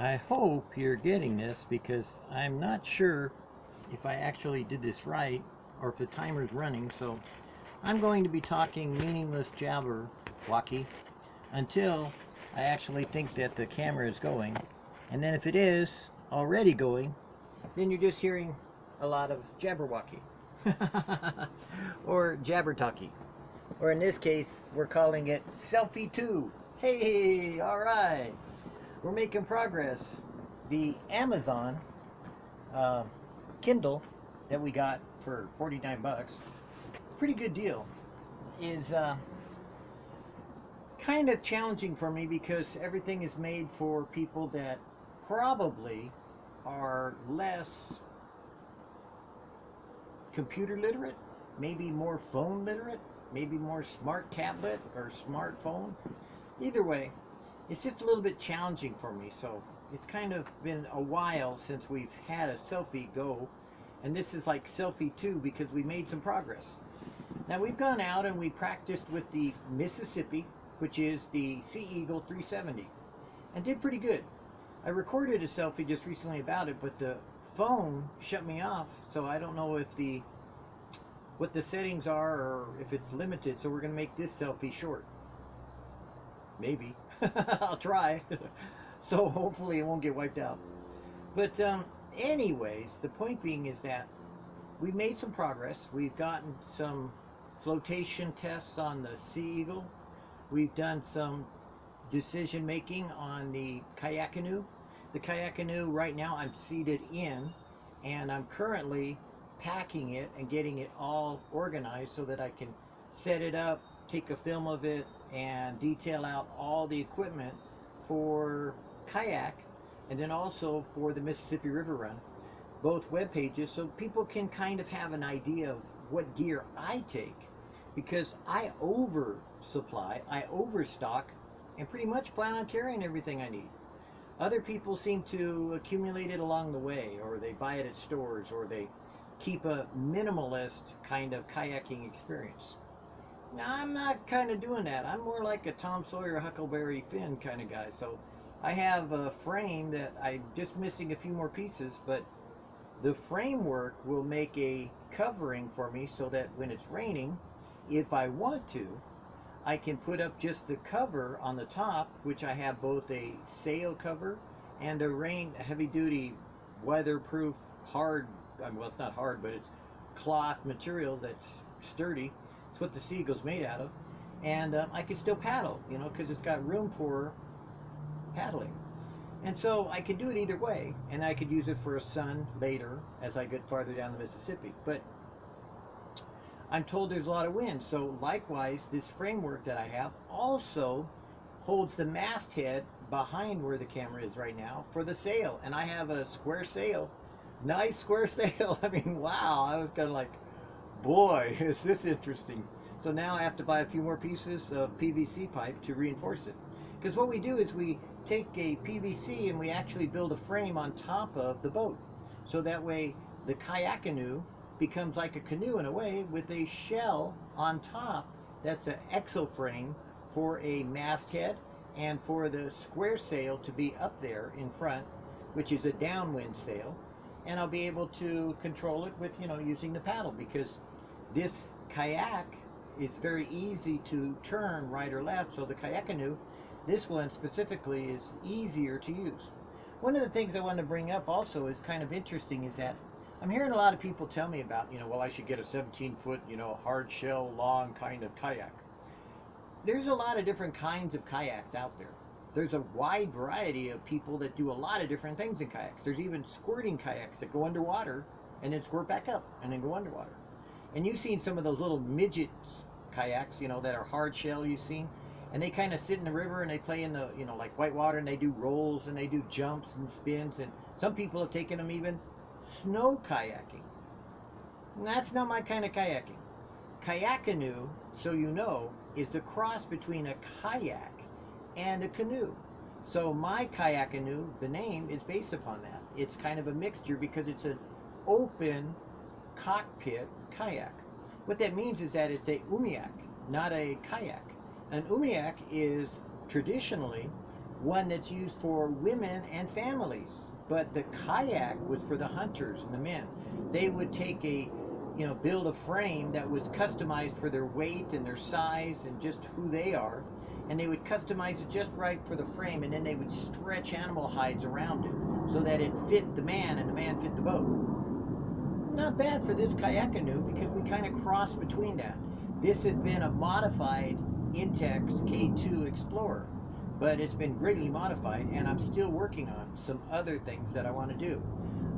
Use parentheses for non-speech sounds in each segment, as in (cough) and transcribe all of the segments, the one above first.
I hope you're getting this because I'm not sure if I actually did this right or if the timer's running. So I'm going to be talking meaningless jabber jabberwocky until I actually think that the camera is going. And then if it is already going, then you're just hearing a lot of jabberwocky (laughs) or jabber talkie. Or in this case, we're calling it selfie 2. Hey, all right. We're making progress. The Amazon uh, Kindle that we got for 49 bucks, it's a pretty good deal, is uh, kind of challenging for me because everything is made for people that probably are less computer literate, maybe more phone literate, maybe more smart tablet or smartphone. Either way, it's just a little bit challenging for me. So it's kind of been a while since we've had a selfie go. And this is like selfie two because we made some progress. Now we've gone out and we practiced with the Mississippi, which is the Sea Eagle 370, and did pretty good. I recorded a selfie just recently about it, but the phone shut me off, so I don't know if the what the settings are or if it's limited, so we're going to make this selfie short. Maybe. (laughs) I'll try. (laughs) so hopefully it won't get wiped out. But um, anyways, the point being is that we made some progress. We've gotten some flotation tests on the Sea Eagle. We've done some decision making on the kayak canoe. The kayak canoe right now I'm seated in and I'm currently packing it and getting it all organized so that I can set it up, take a film of it, and detail out all the equipment for kayak and then also for the Mississippi River Run, both web pages, so people can kind of have an idea of what gear I take because I oversupply, I overstock, and pretty much plan on carrying everything I need. Other people seem to accumulate it along the way, or they buy it at stores, or they keep a minimalist kind of kayaking experience. I'm not kind of doing that. I'm more like a Tom Sawyer, Huckleberry Finn kind of guy. So I have a frame that I'm just missing a few more pieces, but the framework will make a covering for me so that when it's raining, if I want to, I can put up just the cover on the top, which I have both a sail cover and a rain heavy duty weatherproof hard well, it's not hard, but it's cloth material that's sturdy. It's what the Sea Eagle's made out of. And um, I can still paddle, you know, because it's got room for paddling. And so I could do it either way, and I could use it for a sun later as I get farther down the Mississippi. But I'm told there's a lot of wind, so likewise, this framework that I have also holds the masthead behind where the camera is right now for the sail. And I have a square sail nice square (laughs) sail. I mean, wow. I was kind of like, boy, (laughs) is this interesting. So now I have to buy a few more pieces of PVC pipe to reinforce it. Because what we do is we take a PVC and we actually build a frame on top of the boat. So that way the kayak canoe becomes like a canoe in a way with a shell on top that's an exo frame for a masthead and for the square sail to be up there in front, which is a downwind sail and I'll be able to control it with, you know, using the paddle because this kayak is very easy to turn right or left. So the kayak canoe, this one specifically is easier to use. One of the things I want to bring up also is kind of interesting is that I'm hearing a lot of people tell me about, you know, well, I should get a 17 foot, you know, hard shell, long kind of kayak. There's a lot of different kinds of kayaks out there there's a wide variety of people that do a lot of different things in kayaks. There's even squirting kayaks that go underwater and then squirt back up and then go underwater. And you've seen some of those little midget kayaks, you know, that are hard shell you've seen. And they kind of sit in the river and they play in the, you know, like whitewater and they do rolls and they do jumps and spins. And some people have taken them even snow kayaking. And that's not my kind of kayaking. Kayak canoe, so you know, is a cross between a kayak and a canoe. So my kayak canoe, the name is based upon that. It's kind of a mixture because it's an open cockpit kayak. What that means is that it's a umiak, not a kayak. An umiak is traditionally one that's used for women and families. But the kayak was for the hunters and the men. They would take a, you know, build a frame that was customized for their weight and their size and just who they are. And they would customize it just right for the frame, and then they would stretch animal hides around it so that it fit the man and the man fit the boat. Not bad for this kayak canoe because we kind of cross between that. This has been a modified Intex K2 Explorer but it's been greatly modified and I'm still working on some other things that I want to do.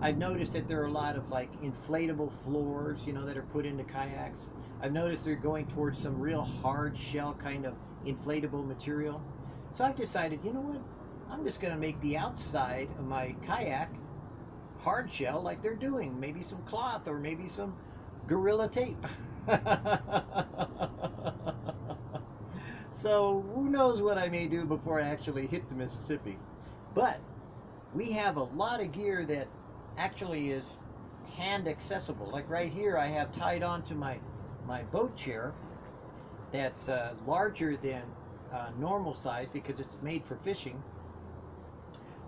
I've noticed that there are a lot of like inflatable floors, you know, that are put into kayaks. I've noticed they're going towards some real hard shell kind of inflatable material. So I've decided, you know what? I'm just going to make the outside of my kayak hard shell like they're doing. Maybe some cloth or maybe some Gorilla Tape. So who knows what I may do before I actually hit the Mississippi. But we have a lot of gear that actually is hand accessible. Like right here, I have tied onto my, my boat chair that's uh, larger than uh, normal size because it's made for fishing.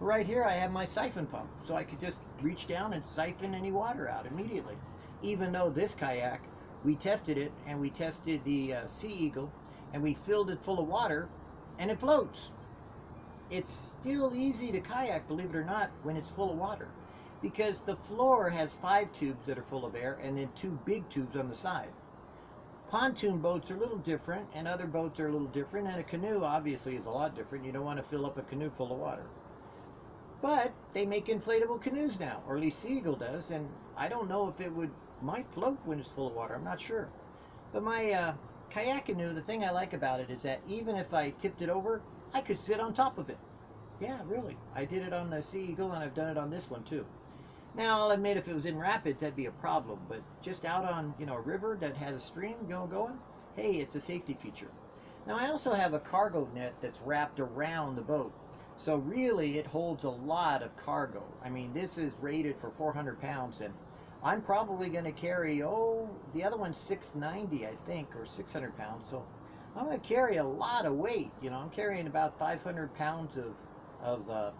Right here, I have my siphon pump, so I could just reach down and siphon any water out immediately. Even though this kayak, we tested it and we tested the uh, Sea Eagle and we filled it full of water and it floats. It's still easy to kayak, believe it or not, when it's full of water because the floor has five tubes that are full of air and then two big tubes on the side. Pontoon boats are a little different and other boats are a little different and a canoe obviously is a lot different. You don't want to fill up a canoe full of water. But they make inflatable canoes now, or at least Sea Eagle does, and I don't know if it would might float when it's full of water. I'm not sure. But my uh, kayak canoe, the thing I like about it is that even if I tipped it over, I could sit on top of it. Yeah, really. I did it on the Sea Eagle and I've done it on this one too. Now, I'll admit if it was in rapids, that'd be a problem, but just out on, you know, a river that has a stream going, going, hey, it's a safety feature. Now, I also have a cargo net that's wrapped around the boat. So really, it holds a lot of cargo. I mean, this is rated for 400 pounds, and I'm probably going to carry, oh, the other one's 690, I think, or 600 pounds. So I'm going to carry a lot of weight. You know, I'm carrying about 500 pounds of, of uh,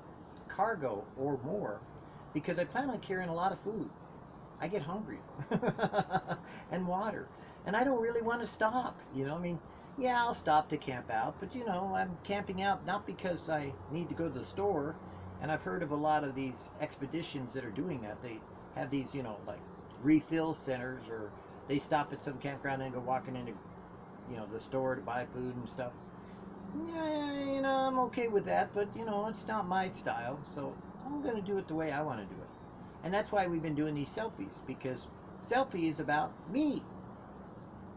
cargo or more because I plan on carrying a lot of food. I get hungry (laughs) and water. And I don't really want to stop. You know, I mean, yeah, I'll stop to camp out, but you know, I'm camping out not because I need to go to the store. And I've heard of a lot of these expeditions that are doing that. They have these, you know, like refill centers, or they stop at some campground and go walking into, you know, the store to buy food and stuff. Yeah, you know, I'm okay with that, but you know, it's not my style, so I'm going to do it the way I want to do it. And that's why we've been doing these selfies, because selfie is about me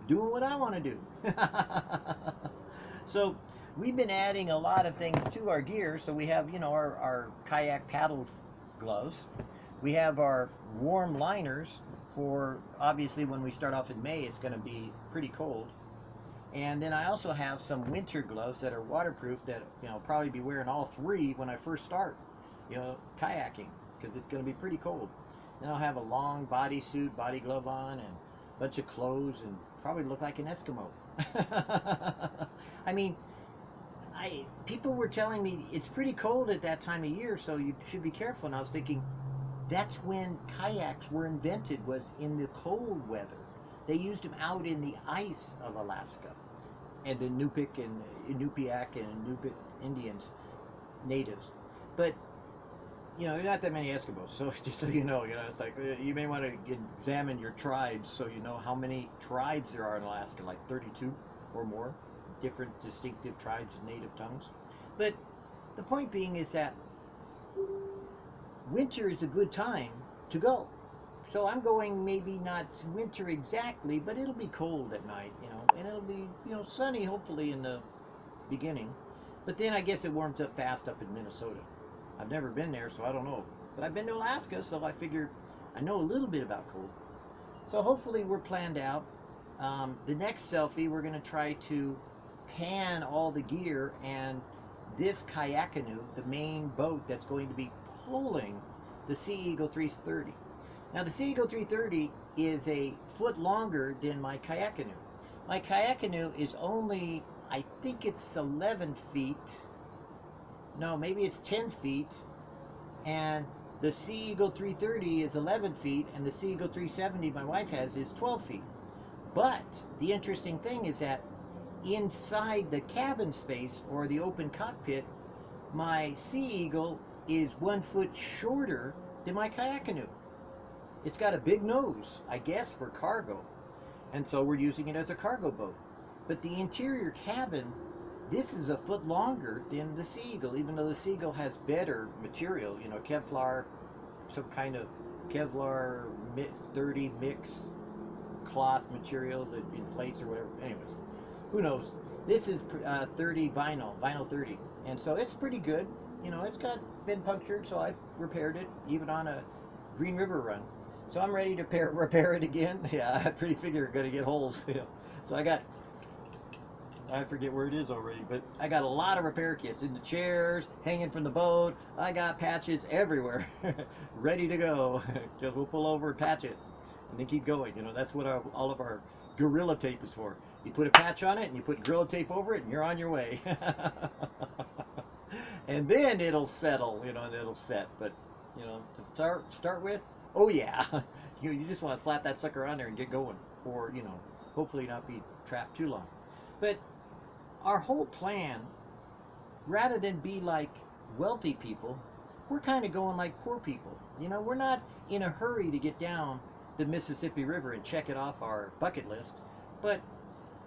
doing what I want to do. (laughs) so we've been adding a lot of things to our gear. So we have, you know, our, our kayak paddle gloves. We have our warm liners for obviously when we start off in May, it's going to be pretty cold. And then I also have some winter gloves that are waterproof that you know probably be wearing all three when I first start, you know, kayaking because it's going to be pretty cold. Then I'll have a long bodysuit, body glove on, and bunch of clothes, and probably look like an Eskimo. (laughs) I mean, I people were telling me it's pretty cold at that time of year, so you should be careful. And I was thinking, that's when kayaks were invented, was in the cold weather. They used them out in the ice of Alaska. And the Yupik and Inupiaq and Inupiat Indians, natives. But, you know, not that many Eskimos, so (laughs) just so you know, you know, it's like, uh, you may want to examine your tribes so you know how many tribes there are in Alaska, like 32 or more, different distinctive tribes of native tongues. But the point being is that winter is a good time to go. So I'm going maybe not winter exactly, but it'll be cold at night, you know, and it'll be, you know, sunny hopefully in the beginning. But then I guess it warms up fast up in Minnesota. I've never been there, so I don't know. But I've been to Alaska, so I figure I know a little bit about cold. So hopefully we're planned out. Um, the next selfie, we're going to try to pan all the gear and this kayak canoe, the main boat that's going to be pulling the Sea Eagle 330. Now the Sea Eagle 330 is a foot longer than my kayak canoe. My kayak canoe is only, I think it's 11 feet. No, maybe it's 10 feet, and the Sea Eagle 330 is 11 feet, and the Sea Eagle 370 my wife has is 12 feet. But the interesting thing is that inside the cabin space or the open cockpit, my Sea Eagle is one foot shorter than my kayak canoe. It's got a big nose, I guess, for cargo. And so we're using it as a cargo boat. But the interior cabin, this is a foot longer than the Sea Eagle, even though the Sea Eagle has better material, you know, Kevlar, some kind of Kevlar 30 mix cloth material that inflates or whatever. Anyways, who knows? This is uh, 30 vinyl, vinyl 30. And so it's pretty good. You know, it's got been punctured, so I repaired it, even on a Green River run. So I'm ready to pair, (laughs) repair it again. (laughs) Yeah, I pretty figure going to get holes. (laughs) Yeah. So I got, I forget where it is already, but I got a lot of repair kits in the chairs, hanging from the boat. I got patches everywhere, (laughs) ready to go. (laughs) Just we'll pull over patch it, and then keep going. You know, that's what our, all of our Gorilla Tape is for. You put a patch on it, and you put Gorilla Tape over it, and you're on your way. (laughs) and then it'll settle, you know, and it'll set. But, you know, to start start with, oh yeah, you, you just want to slap that sucker on there and get going, or you know, hopefully not be trapped too long. But our whole plan, rather than be like wealthy people, we're kind of going like poor people. You know, we're not in a hurry to get down the Mississippi River and check it off our bucket list, but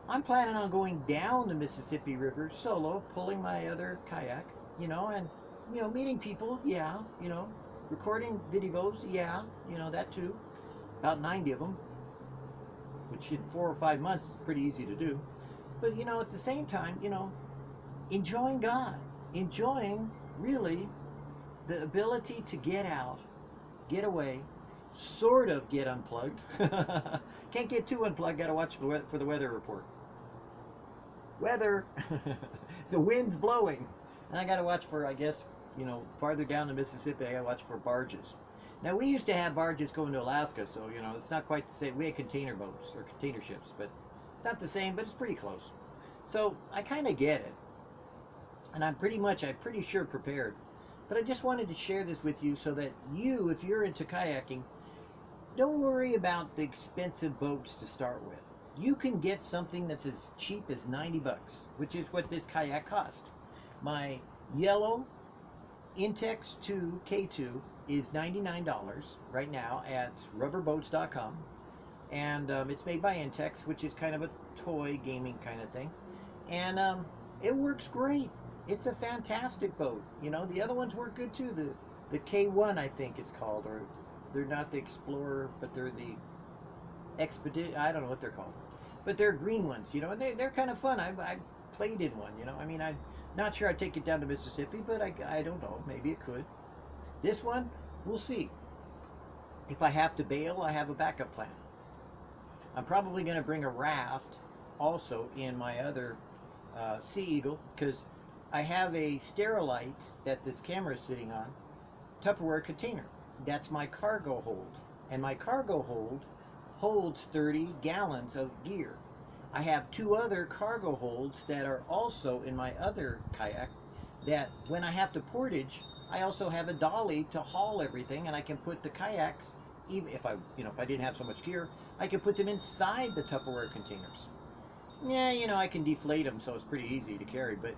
I'm planning on going down the Mississippi River solo, pulling my other kayak, you know, and you know, meeting people, yeah, you know, Recording videos, yeah, you know, that too. About 90 of them, which in four or five months is pretty easy to do. But, you know, at the same time, you know, enjoying God, enjoying really the ability to get out, get away, sort of get unplugged. (laughs) Can't get too unplugged, gotta watch for the weather report. Weather, (laughs) the wind's blowing. And I gotta watch for, I guess, you know, farther down the Mississippi, I watch for barges. Now, we used to have barges going to Alaska, so, you know, it's not quite the same. We had container boats or container ships, but it's not the same, but it's pretty close. So, I kind of get it. And I'm pretty much, I'm pretty sure prepared. But I just wanted to share this with you so that you, if you're into kayaking, don't worry about the expensive boats to start with. You can get something that's as cheap as 90 bucks, which is what this kayak cost. My yellow Intex 2 K2 is $99 right now at rubberboats.com. And um, it's made by Intex, which is kind of a toy gaming kind of thing. And um, it works great. It's a fantastic boat. You know, the other ones work good too. The the K1, I think it's called, or they're not the Explorer, but they're the Expedition. I don't know what they're called, but they're green ones. You know, and they they're kind of fun. I I played in one. You know, I mean, I'm not sure I'd take it down to Mississippi, but I, I don't know. Maybe it could. This one, we'll see. If I have to bail, I have a backup plan. I'm probably going to bring a raft also in my other uh, Sea Eagle because I have a Sterilite that this camera is sitting on, Tupperware container. That's my cargo hold. And my cargo hold holds 30 gallons of gear. I have two other cargo holds that are also in my other kayak that when I have to portage, I also have a dolly to haul everything and I can put the kayaks, even if I, you know, if I didn't have so much gear, I can put them inside the Tupperware containers. Yeah, you know, I can deflate them so it's pretty easy to carry, but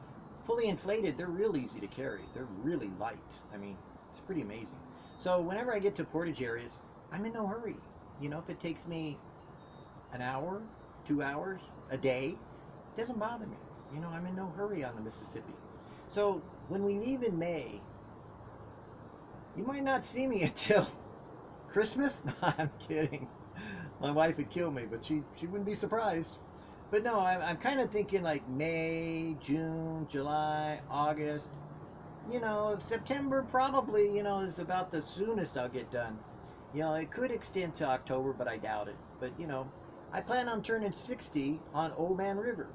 fully inflated, they're real easy to carry. They're really light. I mean, it's pretty amazing. So whenever I get to portage areas, I'm in no hurry. You know, if it takes me an hour, two hours a day, it doesn't bother me. You know, I'm in no hurry on the Mississippi. So when we leave in May, you might not see me (laughs) until Christmas. (laughs) No, I'm kidding. My wife would kill me, but she, she wouldn't be surprised. But no, I'm, I'm kind of thinking like May, June, July, August. You know, September probably, you know, is about the soonest I'll get done. You know, it could extend to October, but I doubt it. But, you know, I plan on turning 60 on Old Man River.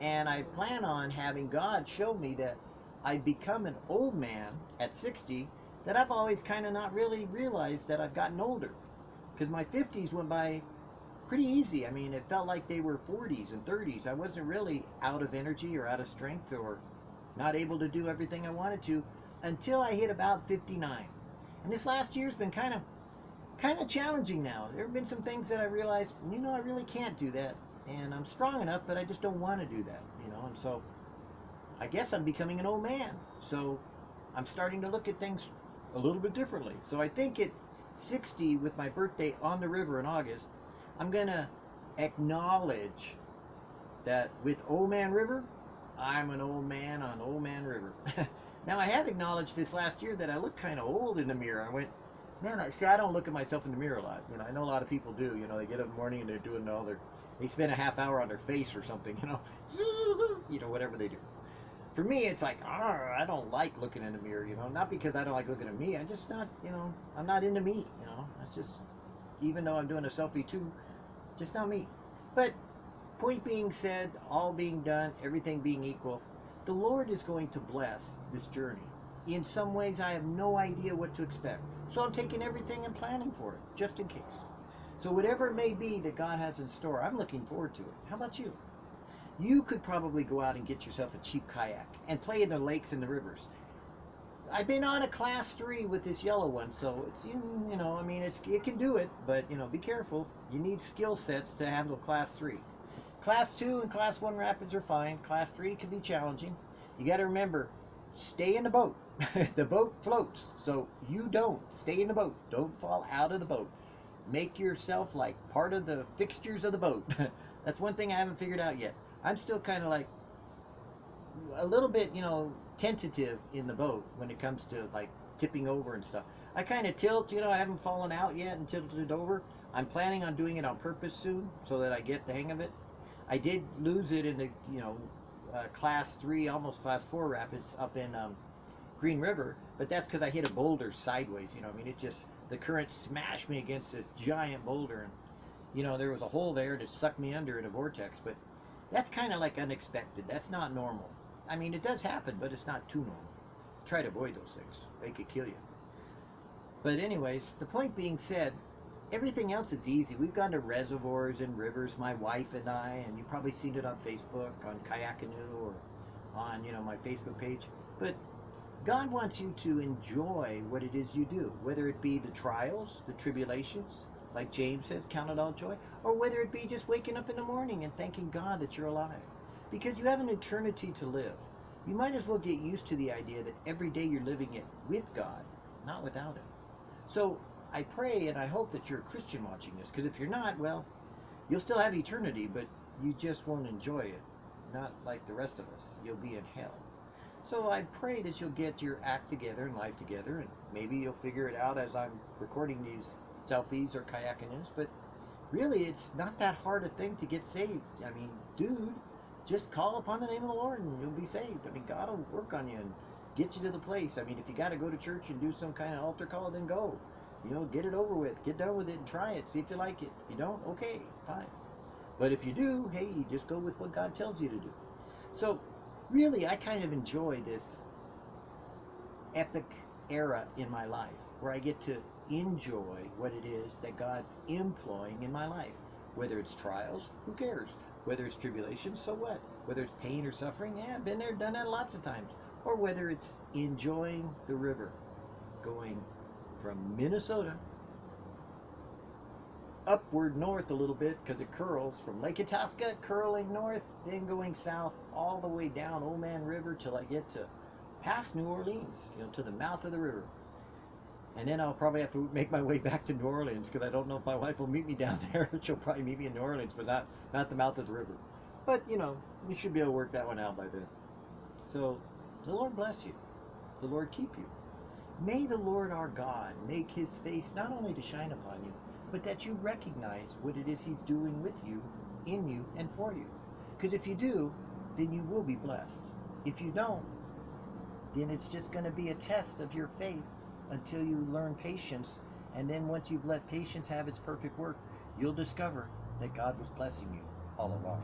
And I plan on having God show me that I become an old man at 60 that I've always kind of not really realized that I've gotten older. Because my 50s went by pretty easy. I mean, it felt like they were 40s and 30s. I wasn't really out of energy or out of strength or not able to do everything I wanted to until I hit about 59. And this last year's been kind of kind of challenging now. There have been some things that I realized, you know, I really can't do that. And I'm strong enough, but I just don't want to do that, you know. And so I guess I'm becoming an old man. So I'm starting to look at things a little bit differently. So I think at 60 with my birthday on the river in August, I'm going to acknowledge that with Old Man River, I'm an old man on Old Man River. (laughs) now I have acknowledged this last year that I look kind of old in the mirror. I went, man, I see. I don't look at myself in the mirror a lot. You know, I know a lot of people do. You know, they get up in the morning and they're doing all their, they spend a half hour on their face or something. (laughs) You know, (laughs) you know, whatever they do. For me, it's like, I don't like looking in the mirror. You know, not because I don't like looking at me. I'm just not, you know, I'm not into me. You know, that's just, even though I'm doing a selfie too, just not me. But point being said, all being done, everything being equal, the Lord is going to bless this journey. In some ways, I have no idea what to expect. So I'm taking everything and planning for it, just in case. So whatever it may be that God has in store, I'm looking forward to it. How about you? You could probably go out and get yourself a cheap kayak and play in the lakes and the rivers. I've been on a class three with this yellow one, so it's you, you know, I mean, it's it can do it, but you know, be careful. You need skill sets to handle class three. Class two and class one rapids are fine. Class three can be challenging. You got to remember, stay in the boat. (laughs) the boat floats, so you don't stay in the boat. Don't fall out of the boat. Make yourself like part of the fixtures of the boat. (laughs) That's one thing I haven't figured out yet. I'm still kind of like a little bit, you know, tentative in the boat when it comes to like tipping over and stuff. I kind of tilt, you know, I haven't fallen out yet and tilted over. I'm planning on doing it on purpose soon so that I get the hang of it. I did lose it in the, you know, uh, class three, almost class four rapids up in um, Green River, but that's because I hit a boulder sideways. You know, I mean, it just, the current smashed me against this giant boulder. And, you know, there was a hole there to suck me under in a vortex, but that's kind of like unexpected. That's not normal. I mean, it does happen, but it's not too normal. Try to avoid those things. They could kill you. But anyways, the point being said, everything else is easy. We've gone to reservoirs and rivers, my wife and I, and you've probably seen it on Facebook, on Kayak Canoe, or on, you know, my Facebook page. But God wants you to enjoy what it is you do, whether it be the trials, the tribulations, like James says, count it all joy, or whether it be just waking up in the morning and thanking God that you're alive because you have an eternity to live. You might as well get used to the idea that every day you're living it with God, not without Him. So I pray and I hope that you're a Christian watching this, because if you're not, well, you'll still have eternity, but you just won't enjoy it. Not like the rest of us. You'll be in hell. So I pray that you'll get your act together and life together, and maybe you'll figure it out as I'm recording these selfies or kayaking canoes, but really it's not that hard a thing to get saved. I mean, dude, just call upon the name of the Lord and you'll be saved. I mean, God will work on you and get you to the place. I mean, if you got to go to church and do some kind of altar call, then go. You know, get it over with. Get done with it and try it. See if you like it. If you don't, okay, fine. But if you do, hey, just go with what God tells you to do. So, really, I kind of enjoy this epic era in my life where I get to enjoy what it is that God's employing in my life. Whether it's trials, who cares? Whether it's tribulation, so what? Whether it's pain or suffering, yeah, been there, done that lots of times. Or whether it's enjoying the river, going from Minnesota upward north a little bit because it curls from Lake Itasca, curling north, then going south all the way down Old Man River till I get to past New Orleans, you know, to the mouth of the river. And then I'll probably have to make my way back to New Orleans because I don't know if my wife will meet me down (laughs) there. She'll probably meet me in New Orleans, but not, not the mouth of the river. But, you know, we should be able to work that one out by then. So, the Lord bless you. The Lord keep you. May the Lord our God make his face not only to shine upon you, but that you recognize what it is he's doing with you, in you, and for you. Because if you do, then you will be blessed. If you don't, then it's just going to be a test of your faith until you learn patience. And then once you've let patience have its perfect work, you'll discover that God was blessing you all along.